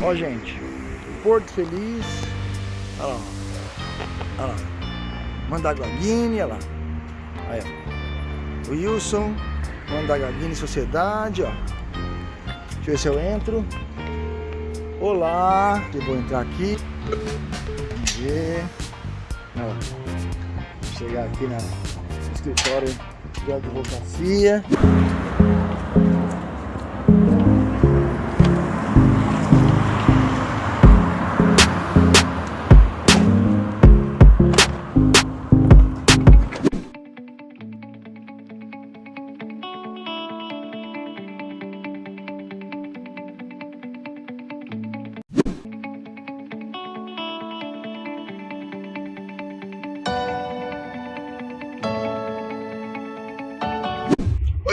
Ó, gente, Porto Feliz. Olha lá, olha lá. Mandaguaguine, olha lá. Aí, ó. Wilson, Mandaguaguine Sociedade, ó. Deixa eu ver se eu entro. Olá, eu vou entrar aqui. Vamos ver. Ó, vou chegar aqui na, no escritório de advocacia.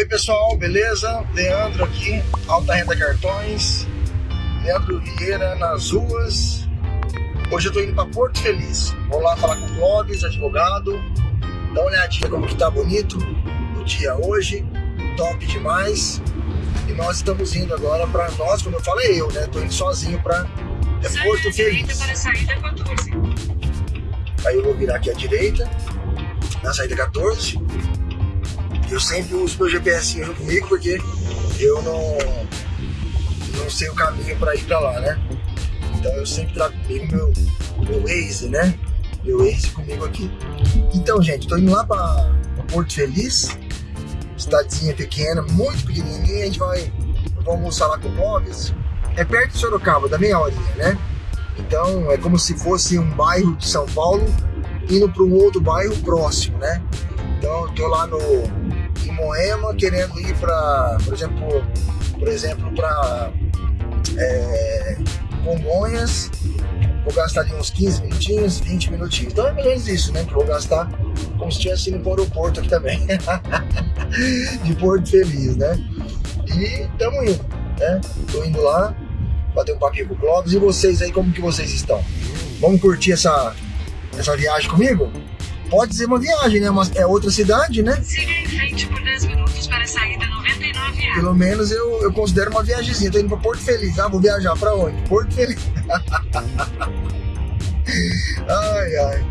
Pessoal, beleza? Leandro aqui, Alta Renda Cartões, Leandro Vieira nas ruas. Hoje eu tô indo para Porto Feliz. Vou lá falar com o Clóvis, advogado. Dá uma olhadinha como que tá bonito o dia hoje. Top demais. E nós estamos indo agora para nós, como eu falei eu, né? Tô indo sozinho para é Porto Feliz. Para a saída 14. Aí eu vou virar aqui à direita, na saída 14. Eu sempre uso meu GPS junto comigo porque eu não, não sei o caminho para ir para lá, né? Então eu sempre trago comigo meu, meu Waze, né? Meu Waze comigo aqui. Então, gente, tô indo lá para Porto Feliz, cidadezinha pequena, muito pequenininha. A gente vai almoçar lá com o Clóvis. É perto de Sorocaba, da meia horinha, né? Então é como se fosse um bairro de São Paulo indo para um outro bairro próximo, né? Então eu tô lá no Moema querendo ir para, por exemplo, por exemplo para é, Congonhas, vou gastar ali uns 15 minutinhos, 20 minutinhos. Então é menos isso, né? Que vou gastar como se estivesse indo para o aeroporto aqui também, de Porto Feliz, né? E estamos indo, né? Tô indo lá, bater um papinho com o Clóvis. E vocês aí, como que vocês estão? Vamos curtir essa, essa viagem comigo? Pode ser uma viagem, né? Mas é outra cidade, né? Siga em frente por 10 minutos para a saída 99A. Pelo menos eu, eu considero uma viagemzinha. Tô indo pra Porto Feliz. Ah, vou viajar pra onde? Porto Feliz. ai, ai.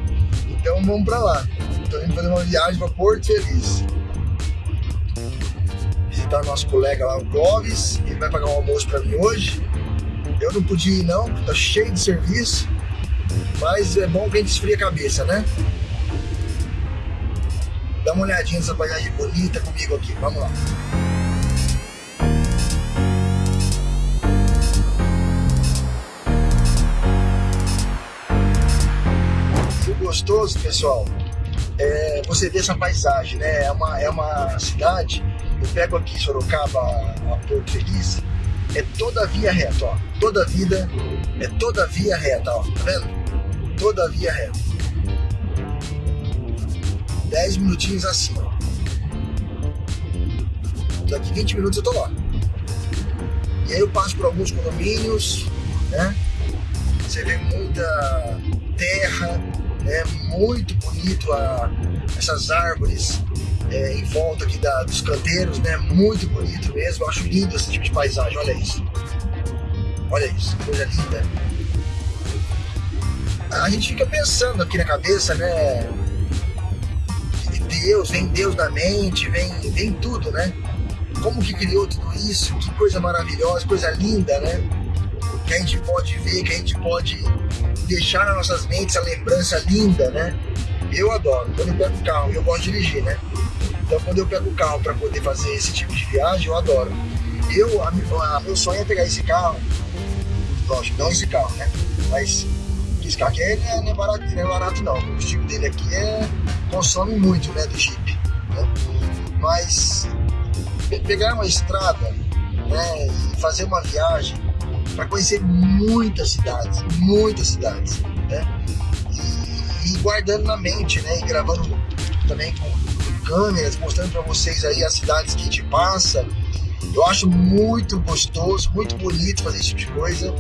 Então vamos pra lá. Tô indo fazer uma viagem pra Porto Feliz. Visitar nosso colega lá, o Clóvis. Ele vai pagar um almoço pra mim hoje. Eu não podia ir não, tá cheio de serviço. Mas é bom que a gente esfria a cabeça, né? Dá uma olhadinha nessa paisagem bonita comigo aqui. Vamos lá. O gostoso, pessoal, é você ver essa paisagem, né? É uma, é uma cidade, eu pego aqui Sorocaba a Porto Feliz, é toda via reta, ó. Toda vida é toda via reta, ó. Tá vendo? Toda via reta. 10 minutinhos assim. Daqui 20 minutos eu tô lá. E aí eu passo por alguns condomínios, né? Você vê muita terra, né? Muito bonito a, essas árvores é, em volta aqui da, dos canteiros, né? Muito bonito mesmo. Eu acho lindo esse tipo de paisagem, olha isso. Olha isso, coisa linda. A gente fica pensando aqui na cabeça, né? Deus, vem Deus na mente, vem, vem tudo, né? Como que criou tudo isso? Que coisa maravilhosa, coisa linda, né? Que a gente pode ver, que a gente pode deixar nas nossas mentes a lembrança linda, né? Eu adoro. Quando eu pego o carro, eu gosto de dirigir, né? Então quando eu pego o carro para poder fazer esse tipo de viagem, eu adoro. Eu, a, a, meu sonho é pegar esse carro, lógico, não esse carro, né? Mas esse carro aqui é, não, é barato, não é barato não. O tipo dele aqui é, consome muito, né, do Jeep. Né? Mas pegar uma estrada né, e fazer uma viagem para conhecer muitas cidades, muitas cidades, né? E, e, guardando na mente, né? E gravando também com, com câmeras, mostrando para vocês aí as cidades que a gente passa. Eu acho muito gostoso, muito bonito fazer esse tipo de coisa.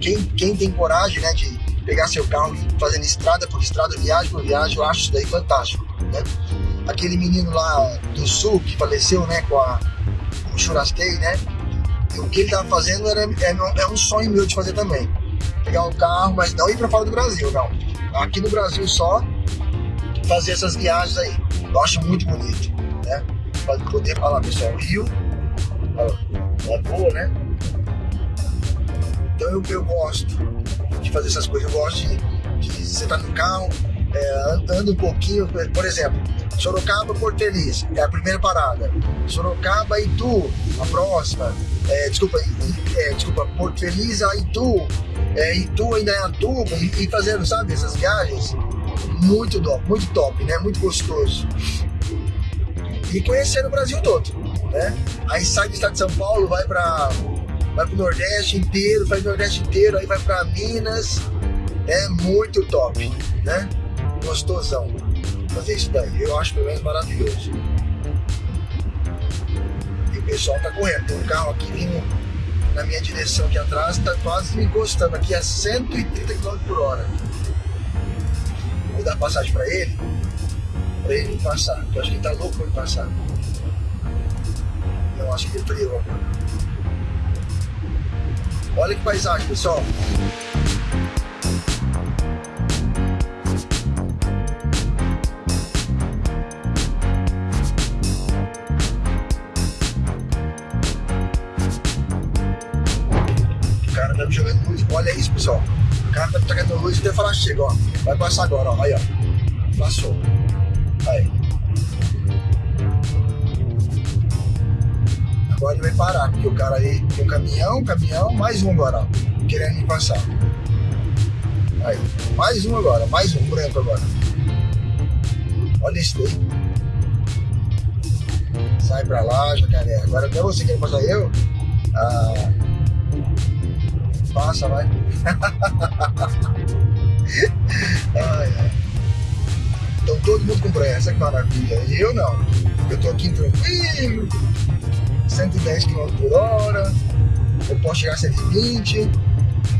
Quem, quem tem coragem, né, de pegar seu carro fazendo estrada por estrada, viagem por viagem, eu acho isso daí fantástico, né? Aquele menino lá do sul que faleceu, né, com a, o churrasquei, né? o que ele tava fazendo era, é, é um sonho meu de fazer também. Pegar um carro, mas não ir para fora do Brasil, não. Aqui no Brasil só, fazer essas viagens aí. Eu acho muito bonito, né? Pra poder falar, pessoal, Rio, é boa, né? Então eu, eu gosto de fazer essas coisas, eu gosto de, de estar tá no carro, é, anda um pouquinho, por exemplo, Sorocaba, Porto Feliz, é a primeira parada. Sorocaba, Itu, a próxima. É, desculpa, é, desculpa, Porto Feliz Itu. É, Itu ainda é Atuba e, e fazendo, sabe, essas viagens. Muito top, muito top, né? Muito gostoso. E conhecendo o Brasil todo, né? Aí sai do estado de São Paulo, vai para vai pro Nordeste inteiro, faz o Nordeste inteiro, aí vai para Minas. É muito top, né? Gostosão fazer isso daí. Eu acho pelo menos maravilhoso. E o pessoal tá correndo. Tem um carro aqui vindo na minha direção aqui atrás, tá quase me encostando aqui a 130 km por hora. Vou dar passagem para ele, para ele passar. Eu acho que ele tá louco para ele passar. Eu acho que ele freou agora. Olha que paisagem, pessoal. Olha isso, pessoal. O cara tá tacando luz até falar chega, ó. Vai passar agora, ó. Aí, ó. Passou. Vai parar, porque o cara aí tem um caminhão, caminhão, mais um agora. Querendo me passar. Aí. Mais um agora, mais um branco agora. Olha isso daí. Sai pra lá, jacaré. Agora até você quer passar eu? Ah. Passa, vai. ai, ai. Então todo mundo com pressa, que maravilha. E eu não. Eu tô aqui tranquilo, 110 km por hora, eu posso chegar a 120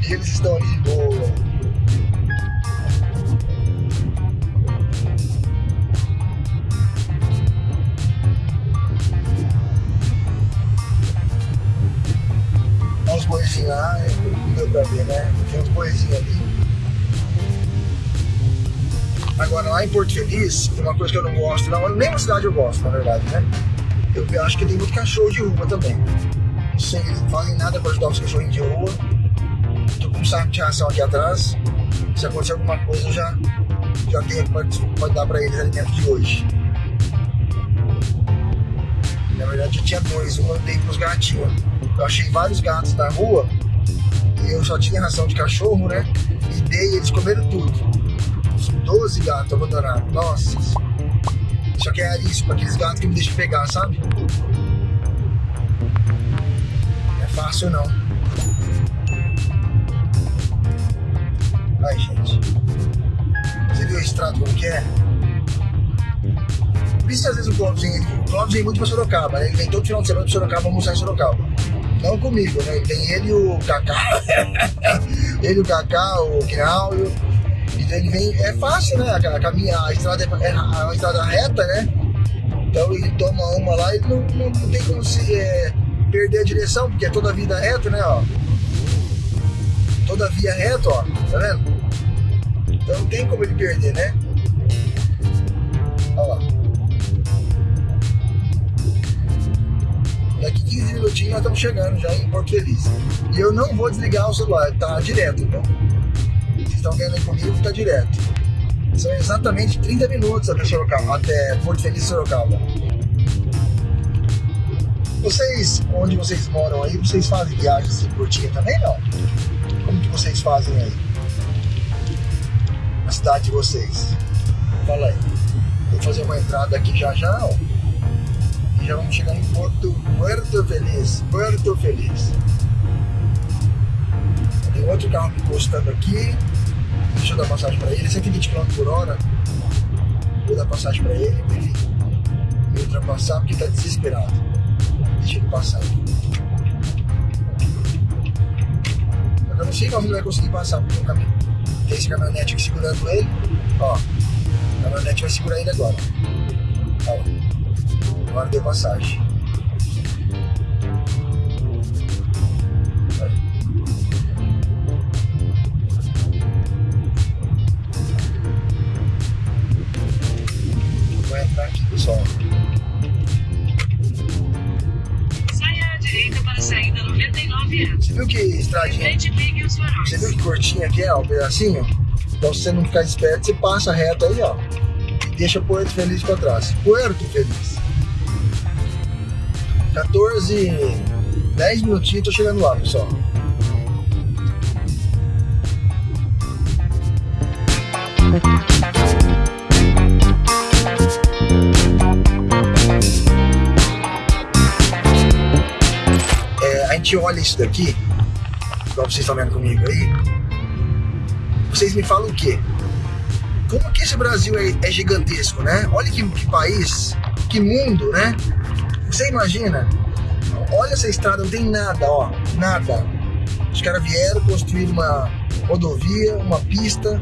e eles estão ali de boa. boizinhos lá, não deu pra ver, né? Tem uns boizinhos ali. Agora, lá em Porto Feliz, uma coisa que eu não gosto, não, nem na cidade eu gosto, na verdade, né? Eu acho que tem muito cachorro de rua também. Não fazem nada pra ajudar os cachorrinhos de rua. Tô com um saco de ração aqui atrás. Se acontecer alguma coisa, eu já, já tenho pode dar pra eles alimento de hoje. Na verdade, eu tinha dois, um eu dei pros gatinhos. Eu achei vários gatos na rua e eu só tinha ração de cachorro, né? E dei, eles comeram tudo. Os 12 gatos abandonados. Nossa. Só que é isso, para aqueles gatos que me deixam pegar, sabe? Não é fácil não. Ai, gente. Você viu o extrato como que é? Por isso às vezes o Clóvis vem, o Clóvis vem muito pra Sorocaba, né? Ele vem todo final de semana pra Sorocaba almoçar em Sorocaba. Não comigo, né? Tem ele e o Kaká. ele, o Kaká, o Gnaldo. Ele vem. É fácil, né? A, caminha, a estrada é, é uma estrada reta, né? Então ele toma uma lá e não, não, não tem como se é, perder a direção, porque é toda a vida reta, né? Ó. Toda a via reta, ó. Tá vendo? Então não tem como ele perder, né? Olha lá. Daqui 15 minutinhos nós estamos chegando já em Porto Feliz. E eu não vou desligar o celular, tá direto, então. Estão vendo aí comigo, tá direto. São exatamente 30 minutos até Sorocaba, até Porto Feliz Sorocaba. Vocês, onde vocês moram aí, vocês fazem viagens assim curtinha também, não? Como que vocês fazem aí? Na cidade de vocês? Fala aí. Vou fazer uma entrada aqui já já, ó e já vamos chegar em Porto, Puerto Feliz, Puerto Feliz. Tem outro carro me encostando aqui, deixa eu dar passagem para ele, 120 km por hora. Vou dar passagem para ele, para ele me ultrapassar, porque está desesperado. Deixa ele passar. Eu não sei como ele vai conseguir passar por um caminho. Tem esse caminhonete aqui segurando ele. Ó, o caminhonete vai segurar ele agora. Ó. Agora deu passagem. Aqui é, o pedacinho? Então se você não ficar esperto, você passa reto aí, ó. E deixa Porto Feliz pra trás. Puerto Feliz. 14, 10 minutinhos, tô chegando lá, pessoal. É, a gente olha isso daqui, igual vocês estão vendo comigo aí, vocês me falam o quê? Como que esse Brasil é, é gigantesco, né? Olha que, que país, que mundo, né? Você imagina? Olha essa estrada, não tem nada, ó, nada. Os caras vieram construir uma rodovia, uma pista.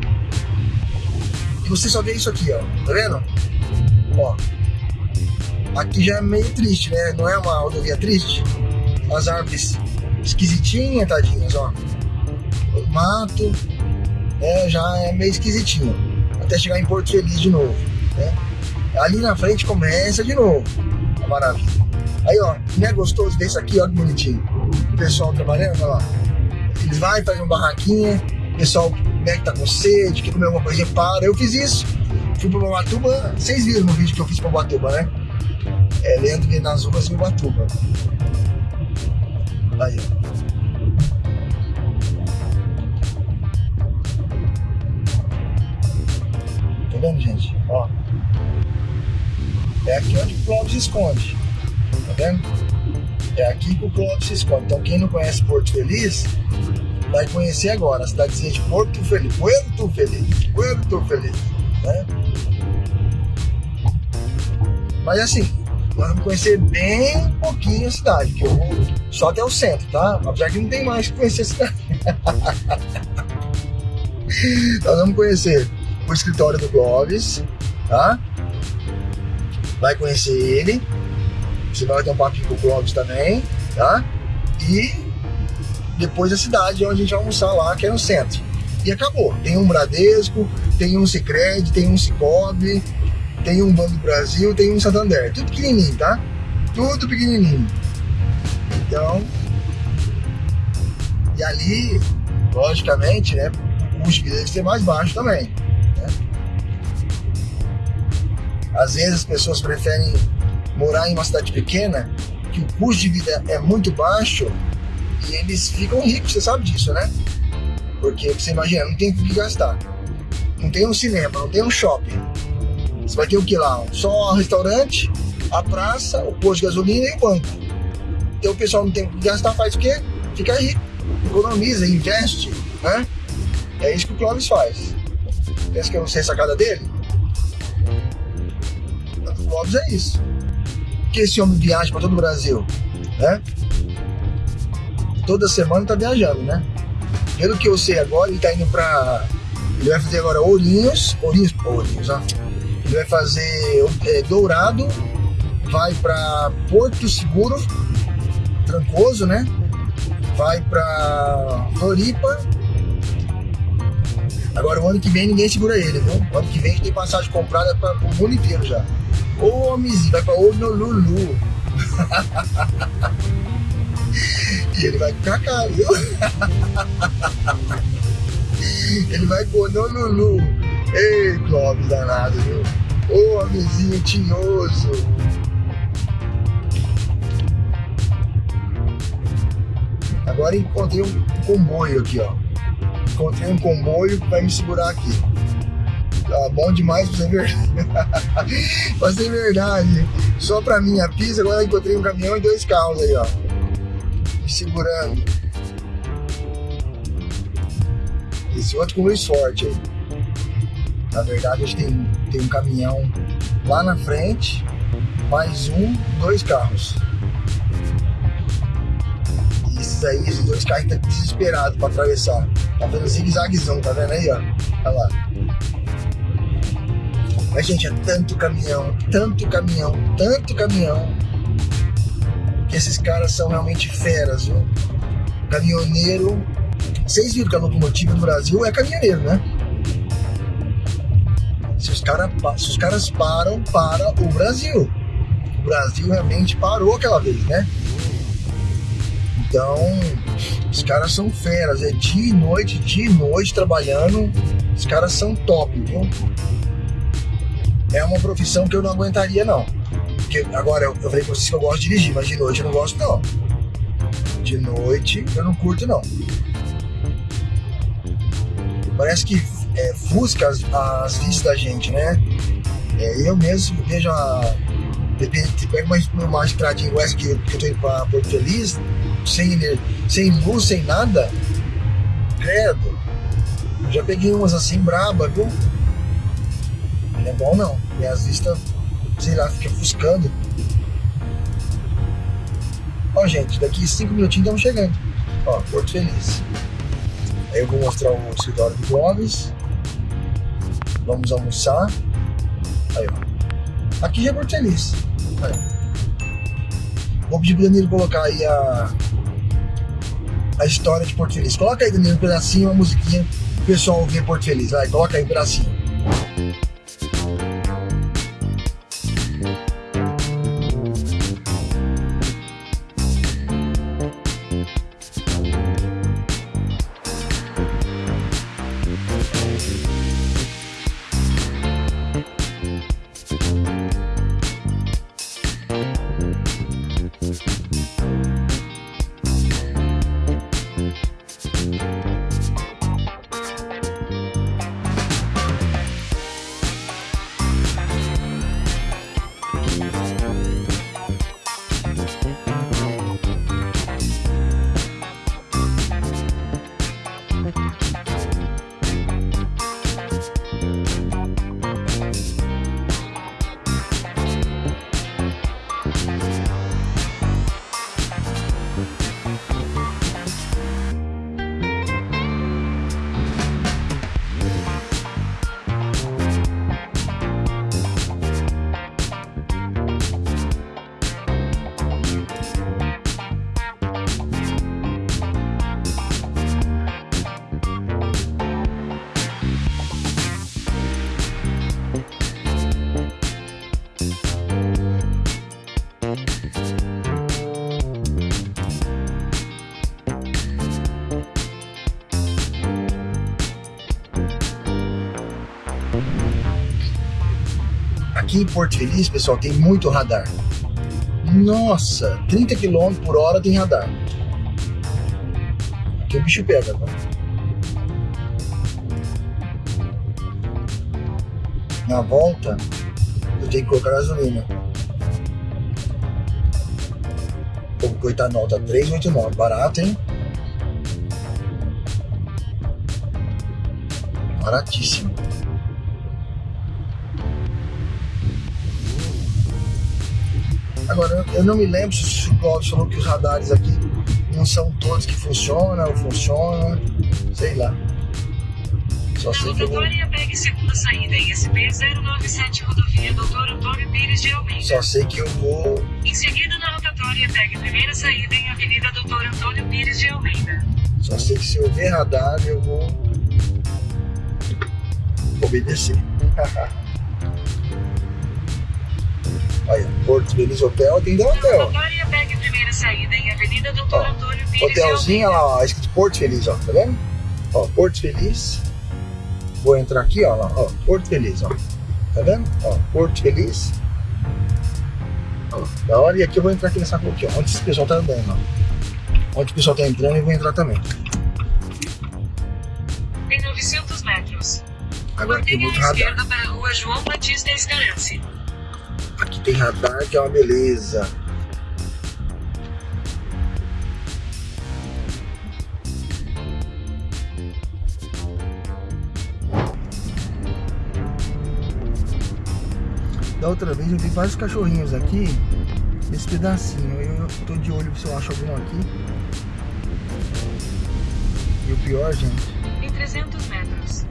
E você só vê isso aqui, ó. Tá vendo? Ó. Aqui já é meio triste, né? Não é uma rodovia triste? As árvores esquisitinhas, tadinhas, ó. O mato, né? Já é meio esquisitinho. Até chegar em Porto Feliz de novo, né? Ali na frente começa de novo. A maravilha. Aí, ó, não é gostoso desse aqui, ó, que bonitinho. O pessoal trabalhando, olha lá. Eles vão, fazem uma barraquinha, o pessoal né, que tá com sede, quer comer alguma coisa, para. Eu fiz isso. Fui pra Ubatuba, vocês viram no vídeo que eu fiz pra Ubatuba, né? É, Leandro nas ruas em Ubatuba. Aí, ó. Tá vendo, gente? Ó. É aqui onde o Clóvis se esconde. Tá vendo? É aqui que o Clóvis se esconde. Então quem não conhece Porto Feliz, vai conhecer agora. A cidadezinha de Porto Feliz. Porto Feliz. Porto Feliz. Né? Mas assim, nós vamos conhecer bem pouquinho a cidade, que eu vou só até o centro, tá? Apesar que não tem mais que conhecer a cidade. nós vamos conhecer o escritório do Clóvis, tá? Vai conhecer ele. Você vai ter um papinho com o Clóvis também, tá? E depois a cidade onde a gente vai almoçar lá, que é no centro. E acabou. Tem um Bradesco, tem um Cicred, tem um Cicobi, tem um Banco do Brasil, tem um Santander. Tudo pequenininho, tá? Tudo pequenininho. Então, e ali, logicamente, né, o custo deve ser mais baixo também. Às vezes as pessoas preferem morar em uma cidade pequena, que o custo de vida é muito baixo e eles ficam ricos, você sabe disso, né? Porque você imagina, não tem o que gastar. Não tem um cinema, não tem um shopping. Você vai ter o que lá? Só um restaurante, a praça, o posto de gasolina e o banco. Então o pessoal não tem o que gastar, faz o quê? Fica rico, economiza, investe, né? É isso que o Clóvis faz. Pensa que eu não sei a sacada dele? Clóvis é isso. Que esse homem viaja para todo o Brasil, né? toda semana tá viajando, né? Pelo que eu sei agora, ele tá indo pra. Ele vai fazer agora Ourinhos, Ourinhos, Ourinhos, ó. Ele vai fazer é, Dourado, vai pra Porto Seguro, Trancoso, né? Vai pra Floripa. Agora, o ano que vem ninguém segura ele, viu? O ano que vem a gente tem passagem comprada para o mundo inteiro já. Ô, homenzinho, vai pra Honolulu. E ele vai ficar caro, viu? ele vai pôr no Lulu. Ei, Clóvis danado, viu? Ô, homenzinho tinhoso. Agora encontrei um comboio aqui, ó. Encontrei um comboio que vai me segurar aqui. Tá bom demais pra ser verdade. pra ser verdade. Só pra mim a pista, agora encontrei um caminhão e dois carros aí, ó me segurando. Esse outro com luz forte aí. Na verdade, a gente tem, tem um caminhão lá na frente, mais um, dois carros. Esses aí, esses dois carros estão desesperados para atravessar. Tá fazendo zigue-zaguezão, tá vendo aí, ó? Olha lá. Mas, gente, é tanto caminhão, tanto caminhão, tanto caminhão que esses caras são realmente feras, viu? Caminhoneiro. Vocês viram que a locomotiva do Brasil é caminhoneiro, né? Se os, cara, se os caras param para o Brasil. O Brasil realmente parou aquela vez, né? Então, os caras são feras, é dia e noite, dia e noite trabalhando. Os caras são top, viu? É uma profissão que eu não aguentaria, não. Porque agora eu, eu falei pra vocês que eu gosto de dirigir, mas de noite eu não gosto, não. De noite eu não curto, não. Parece que é, fusca as, as vistas da gente, né? É, eu mesmo vejo a. Depende, pega uma, uma estradinha essa que, que eu tô indo pra Porto Feliz, sem, sem luz, sem nada. Credo. Já peguei umas assim braba, viu? Não é bom não. Minhas vistas, sei lá, fica fuscando. Ó, gente, daqui cinco minutinhos estamos chegando. Ó, Porto Feliz. Aí eu vou mostrar o escritório do Gomes. Vamos almoçar. Aí, ó. Aqui já é Porto Feliz. Aí. Vou pedir pro Danilo colocar aí a, a história de Porto Feliz. Coloca aí, Danilo, um pedacinho, uma musiquinha, o pessoal ver Porto Feliz. Vai, coloca aí um pedacinho. Em Porto Feliz, pessoal, tem muito radar. Nossa, 30 km por hora tem radar. Aqui o bicho pega, tá? Na volta, eu tenho que colocar gasolina. O coetanol tá 3,89. Barato, hein? Baratíssimo. Agora, eu não me lembro se o Cláudio falou que os radares aqui não são todos que funcionam ou funcionam, sei lá. Só sei que eu vou... pegue segunda saída em SP 097 rodovia Doutor Antônio Pires de Almeida. Só sei que eu vou... Em seguida na rotatória pegue primeira saída em Avenida Doutor Antônio Pires de Almeida. Só sei que se eu ver radar eu vou obedecer. Aí, Porto Feliz Hotel, tem da hotel. pegue primeira saída em Avenida Doutor ó, Antônio Pires Hotelzinho, lá, ó, escrito Porto Feliz, ó, tá vendo? Ó, Porto Feliz. Vou entrar aqui, ó, lá, ó, Porto Feliz, ó. Tá vendo? Ó, Porto Feliz. Ó, da hora, e aqui eu vou entrar aqui nessa rua aqui, ó, onde esse pessoal tá andando, ó. Onde o pessoal tá entrando, eu vou entrar também. Tem 900 metros. Agora tem muito radar. esquerda para a rua João Batista Escarance. Aqui tem radar que é uma beleza. Da outra vez eu vi vários cachorrinhos aqui nesse pedacinho. Eu tô de olho se eu acho algum aqui. E o pior, gente. Em 300 metros.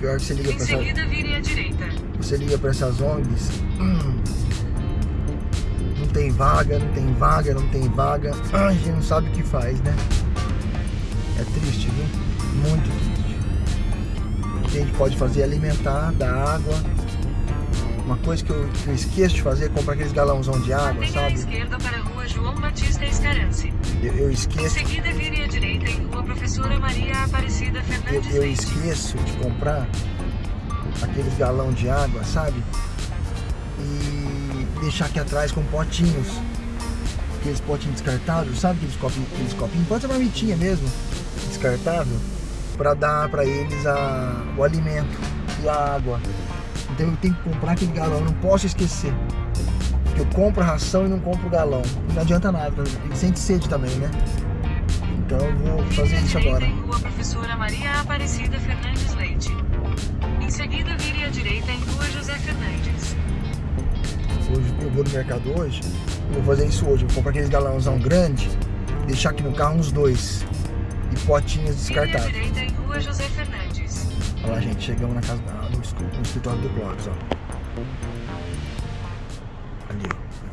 Pior que você liga em pra seguida, essa... vire à direita. Você liga pra essas ONGs. Hum, não tem vaga, não tem vaga, não tem vaga. a gente não sabe o que faz, né? É triste, viu? Muito triste. O que a gente pode fazer é alimentar, dar água. Uma coisa que eu, que eu esqueço de fazer é comprar aqueles galãozão de água, Mantenha sabe? À esquerda para a rua João Batista Escarance. Eu, eu Em esqueço. seguida, vire à direita em Rua Professora Maria Aparecida Eu, Fernandes eu Leite. esqueço de comprar aqueles galão de água, sabe? E deixar aqui atrás com potinhos. Aqueles potinhos descartáveis, sabe aqueles copinhos, aqueles copinhos? Pode ser marmitinha mesmo, descartável, para dar para eles a, o alimento e a água. Então eu tenho que comprar aquele galão, eu não posso esquecer. Eu compro ração e não compro galão. Não adianta nada, ele sente sede também, né? Então eu vou fazer isso agora. Rua Professora Maria Aparecida Fernandes Leite. Em seguida, vire à direita em Rua José Fernandes. Hoje eu vou no mercado hoje, eu vou fazer isso hoje. Eu vou comprar aqueles galãozão grande, deixar aqui no carro uns dois. E potinhas Vire à direita em Rua José Fernandes. Olha lá, gente, chegamos na casa, ah, no, no escritório do Clóvis, ó.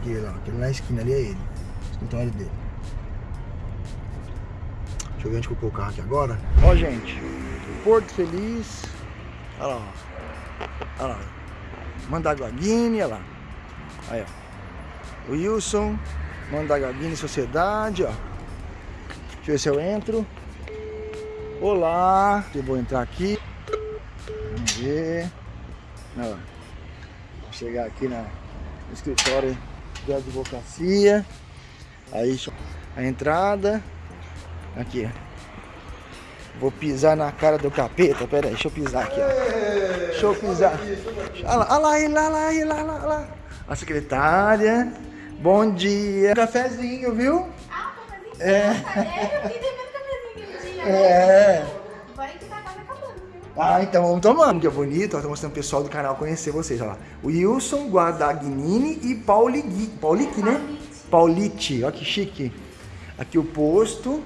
Ali, ó. Aquele na esquina ali é ele. O escritório dele. Deixa eu ver onde que o carro aqui agora. Ó, gente, Porto Feliz. Olha lá, ó. Olha lá. Mandaguaguine, olha lá. Aí, ó. Wilson, Mandaguaguine Sociedade, ó. Deixa eu ver se eu entro. Olá, eu vou entrar aqui. Vamos ver. Olha lá. Vou chegar aqui na, no escritório de advocacia. Aí a entrada. Aqui. Vou pisar na cara do capeta. Pera aí, deixa eu pisar aqui. Ó. Deixa eu pisar. Olha lá, olha lá, olha lá, olha lá, olha lá. A secretária. Bom dia. Cafezinho, viu? Ah, cafezinho? É. É. É. Ah, então vamos tomando, que é bonito. Ó, tô mostrando o pessoal do canal conhecer vocês. Olha lá. Wilson Guadagnini e Pauligui. Paulique, né? Paulite. Olha que chique. Aqui o posto.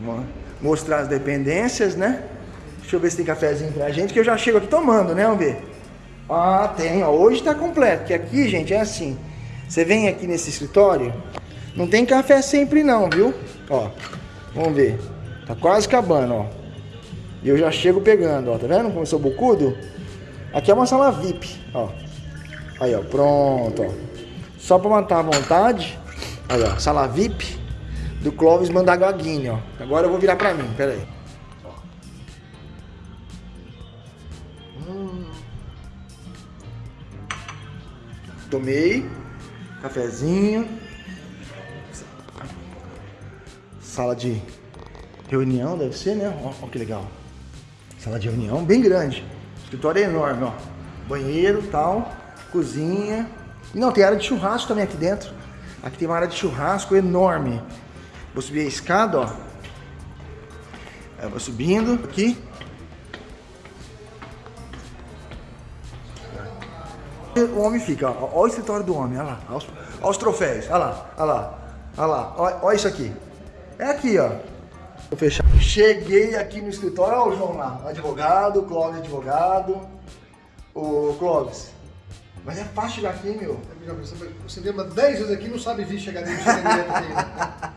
Mo- Mostrar as dependências, né? Deixa eu ver se tem cafezinho pra gente, que eu já chego aqui tomando, né? Vamos ver. Ah, tem. Ó. Hoje tá completo. Que aqui, gente, é assim. Você vem aqui nesse escritório, não tem café sempre não, viu? Ó, vamos ver. Tá quase acabando, ó. E eu já chego pegando, ó. Tá vendo como eu sou bocudo? Aqui é uma sala VIP, ó. Aí, ó. Pronto, ó. Só pra matar a vontade. Aí, ó. Sala VIP do Clóvis Mandaguaguini, ó. Agora eu vou virar pra mim, pera aí. Hum. Tomei. Cafezinho. Sala de reunião, deve ser, né? Ó que legal. Sala de reunião bem grande. Escritório é enorme, ó. Banheiro tal, cozinha. E não, tem área de churrasco também aqui dentro. Aqui tem uma área de churrasco enorme. Vou subir a escada, ó. Eu vou subindo aqui. O homem fica, ó. Olha o escritório do homem, olha lá. Olha os, olha os troféus, olha lá, olha lá. Olha lá, olha, olha isso aqui. É aqui, ó. Vou fechar. Cheguei aqui no escritório, olha o João lá, advogado, o Clóvis advogado. O Clóvis. Mas é fácil chegar aqui, meu. Você- lembra 10 vezes aqui e não sabe vir chegar dentro né?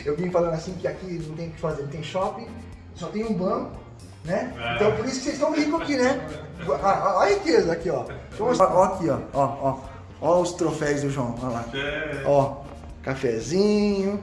Eu vim falando assim que aqui não tem o que fazer, não tem shopping, só tem um banco, né? Então por isso que vocês estão ricos aqui, né? Ah, ah, Olha a riqueza aqui, ó. Ó aqui, ó. Ó, ó. Ó os troféus do João, olha lá. Ó, cafezinho.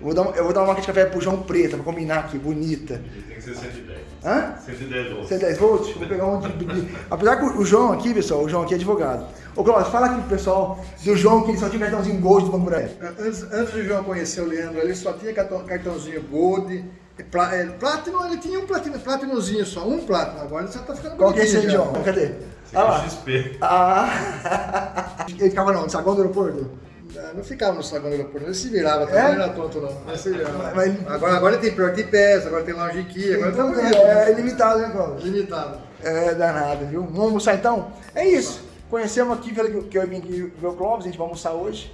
Eu vou dar, uma- eu vou dar uma marca de café pro João preta, pra combinar aqui, bonita. Tem que ser 110. Hã? 110 volts. 110 volts? Vou pegar um de, de- Apesar que o João aqui, pessoal, o João aqui é advogado. Ô, Cláudio, fala aqui pro pessoal do João que ele só tinha cartãozinho Gold do Banco Buraí. Antes, antes do João conhecer o Leandro, ele só tinha cartão, cartãozinho Gold. Pla, é, Platinum, ele tinha um platino, platinozinho só, um Platinum. Agora você tá ficando Qual que é esse aí. João? Cadê? Aqui é lá. XP. Ah! Ele ficava não, no saguão do aeroporto? Não, Não ficava no saguão do aeroporto, ele se virava, É? também não era tonto não. Ele se virava. Mas- mas- Agora, agora tem Priority Pass, agora tem Lounge Key, agora Então, tem é, é ilimitado, né, Cláudio? limitado. É danado, viu? Vamos almoçar então? É isso. Conhecemos aqui, falei que que eu vim aqui ver o Clóvis, a gente vai almoçar hoje.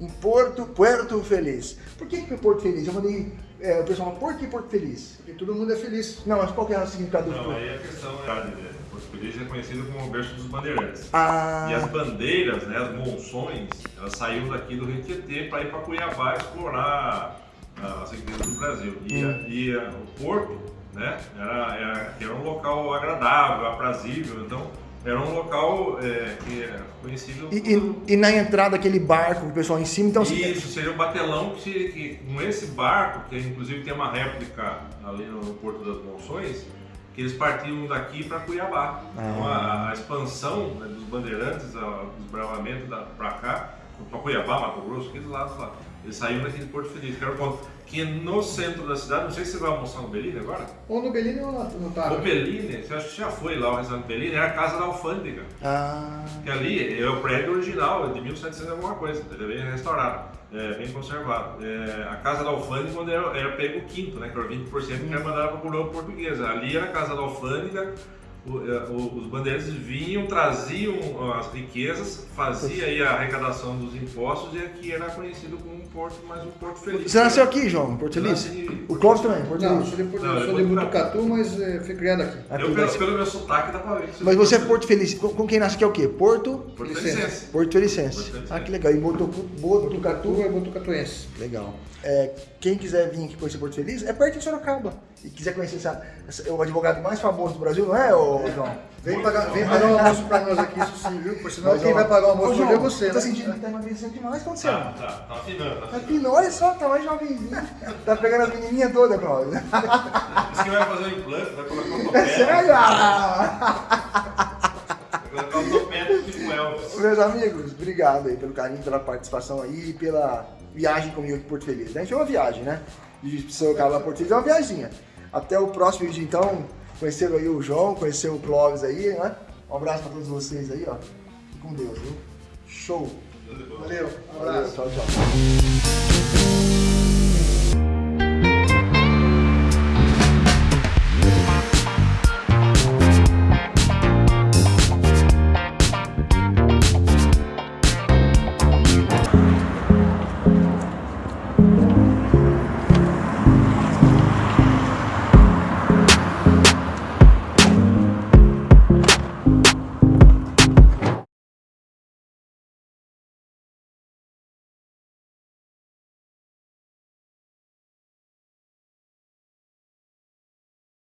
Em Porto, Puerto Feliz. Por que, que é Porto Feliz? Eu mandei. é, o pessoal por que Porto Feliz? Porque todo mundo é feliz. Não, mas qual que é o significado do Não, Porto? aí a questão é Feliz é conhecido como o berço dos bandeirantes. Ah, E as bandeiras, né, as monções, elas saíram daqui do Rio Tietê para ir para Cuiabá explorar as riquezas do Brasil. E, a- e o porto, né, era, era, era um local agradável, aprazível. Então, Era um local é, que é conhecido E, por- e- e na entrada aquele barco o pessoal em cima, então... Isso, seria o batelão que, que com esse barco, que inclusive tem uma réplica ali no Porto das Monções, que eles partiam daqui para Cuiabá. Então a, a expansão né, dos bandeirantes, a- o desbravamento para cá, para Cuiabá, Mato Grosso, aqueles lados lá. Eles saíram daquele Porto Feliz, que era o ponto. Que no centro da cidade, não sei se você vai almoçar no Belini agora. Ou no Belini ou no, no Tara. O Belini, você acha que já foi lá, o restaurante Belini, era a casa da alfândega. Ah, Que ali é o prédio original, é de 1700 e alguma coisa, ele é bem restaurado, é, bem conservado. É, a casa da alfândega, quando era, era pego o quinto, né, que era 20% que era mandado para a coroa portuguesa. Ali era a casa da alfândega, é, os bandeirantes vinham, traziam as riquezas, fazia aí a arrecadação dos impostos e aqui era conhecido como um porto, mais um porto feliz. você nasceu aqui, João, em Porto Feliz? Nasci O Clóvis também, Porto Não, Feliz. sou de, Porto- Não, sou é de Botucatu. Mas é, fui criado aqui. Aqui, Eu, pelo, pelo meu sotaque, dá pra ver. que mas você é Porto Feliz, com, com quem nasce aqui é o quê? Porto? Porto Felicense. Porto Felicense. Ah, que legal. E Botucatu é botucatuense. Legal. É, quem quiser vir aqui conhecer Porto Feliz, é perto de Sorocaba. E quiser conhecer essa, essa- o advogado mais famoso do Brasil, não é, ô, João? Vem pagar, vem pagar um almoço pra nós aqui, isso sim, viu? Por sinal, Mas, quem ó, vai pagar o almoço hoje João, é você, Tá né? sentindo que tá emagrecendo demais, o que aconteceu? Tá, tá, tá afinando, tá Tá afinando. olha só, tá mais jovenzinho. Tá pegando as menininhas todas, Cláudio. Diz que vai fazer um implante, vai colocar um É topete. sério? Ah! Vai colocar um topete tipo Elvis. Meus amigos, obrigado aí pelo carinho, pela participação aí e pela viagem comigo em Porto Feliz. A gente é uma viagem, né? De Sorocaba a Porto Feliz é uma viaginha. Até o próximo vídeo, então. Conheceram aí o João, conheceram o Clóvis aí, né? Um abraço pra todos vocês aí, ó. Fique com Deus, viu? Show! Valeu, um Valeu, abraço. tchau, tchau.